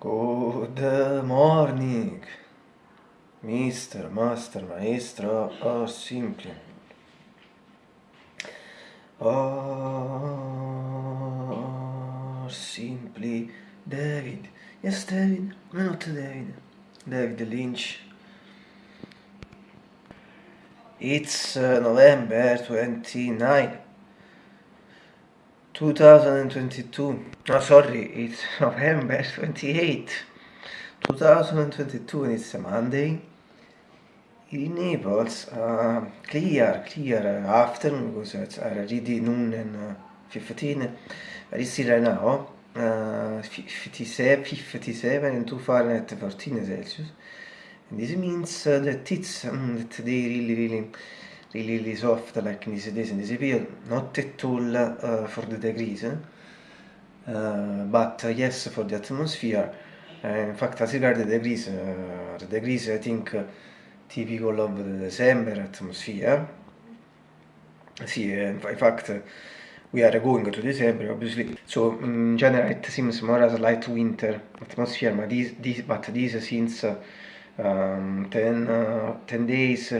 Good morning, Mr. Master, Maestro, or simply. Or simply David. Yes, David. Not David. David Lynch. It's uh, November 29. 2022 no sorry it's November 28 2022 and it's a Monday. In Naples uh, clear clear afternoon because it's already noon and uh, 15 but it's right now uh, 57 57 and 2 Fahrenheit 14 Celsius. And this means uh, that it's um, that they really really lililis ofta la knisidesin disipio not at all uh, eh, for the degrees eh? uh, but uh, yes for the atmosphere uh, in fact as regard the degrees uh, the degrees I think uh, typical of the December atmosphere see uh, in fact uh, we are going to December obviously so in general it seems more as a light winter atmosphere but this, this but this since um, uh, um, 10 uh, 10 days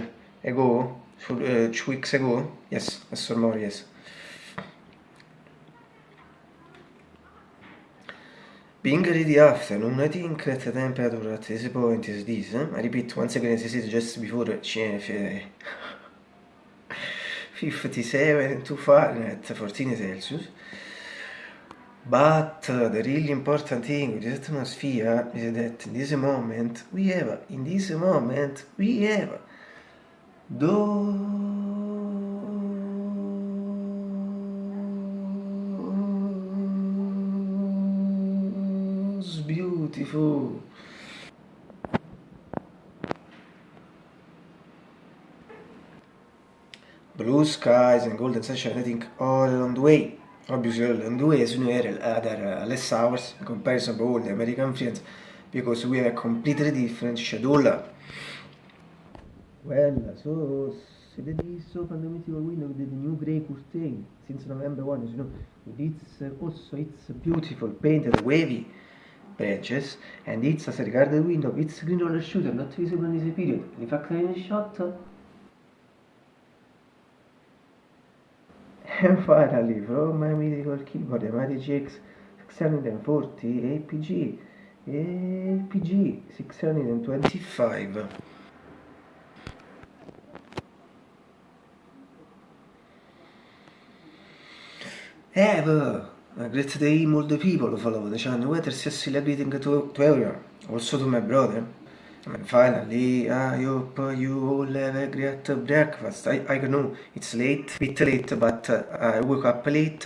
ago uh, two weeks ago. Yes, Mr. more, yes. Being ready afternoon, I think that the temperature at this point is this. Eh? I repeat once again, as I said just before, CNF 57 to Fahrenheit, 14 Celsius. But uh, the really important thing with this atmosphere is that in this moment we have, in this moment we have those beautiful. Blue skies and golden sunshine I think all along the way. Obviously all along the way as you know other uh, less hours in comparison to all the American friends because we have a completely different schedule Well, so sededi sopra the mythical window with the new grey curtain since November 1, you know, its also its beautiful painted wavy branches and it's as regard the window, it's green roller shooter, not visible in this period. In fact, in a shot. And finally, from my mythical keyboard, the Mighty GX 640 APG, APG 625. Yeah, but a great day all the people follow the channel. Whether sincerely greeting to, to everyone, also to my brother. And finally, I hope you all have a great breakfast. I, I know it's late, bit late, but uh, I woke up late,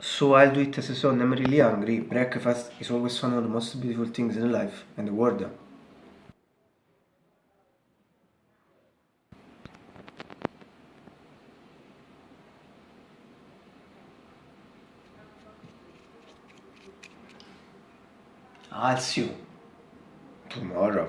so I'll do it as a son. I'm really hungry. Breakfast is always one of the most beautiful things in life and the world. I'll see you tomorrow.